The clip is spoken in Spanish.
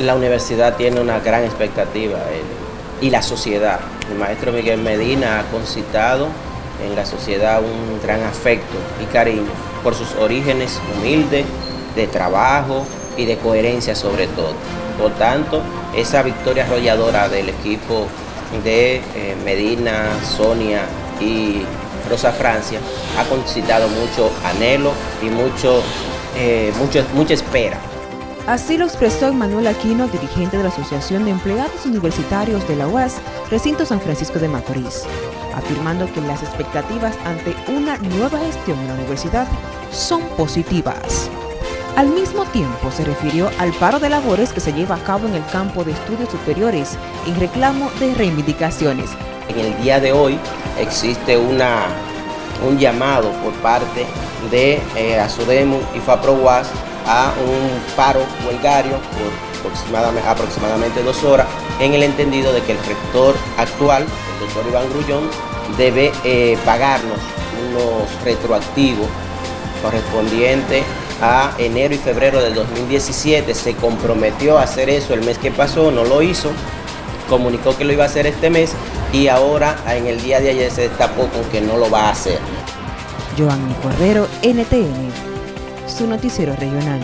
La universidad tiene una gran expectativa eh, y la sociedad. El maestro Miguel Medina ha concitado en la sociedad un gran afecto y cariño por sus orígenes humildes, de trabajo y de coherencia sobre todo. Por tanto, esa victoria arrolladora del equipo de eh, Medina, Sonia y Rosa Francia ha concitado mucho anhelo y mucho, eh, mucho, mucha espera. Así lo expresó Emmanuel Aquino, dirigente de la Asociación de Empleados Universitarios de la UAS, recinto San Francisco de Macorís, afirmando que las expectativas ante una nueva gestión en la universidad son positivas. Al mismo tiempo se refirió al paro de labores que se lleva a cabo en el campo de estudios superiores en reclamo de reivindicaciones. En el día de hoy existe una, un llamado por parte de eh, y FAPROWAS a un paro huelgario por aproximadamente, dos horas en el entendido de que el rector actual, el doctor Iván Grullón, debe eh, pagarnos unos retroactivos correspondientes a enero y febrero del 2017. Se comprometió a hacer eso el mes que pasó, no lo hizo, comunicó que lo iba a hacer este mes y ahora en el día de ayer se destapó con que no lo va a hacer. Joanny NTN, su noticiero regional.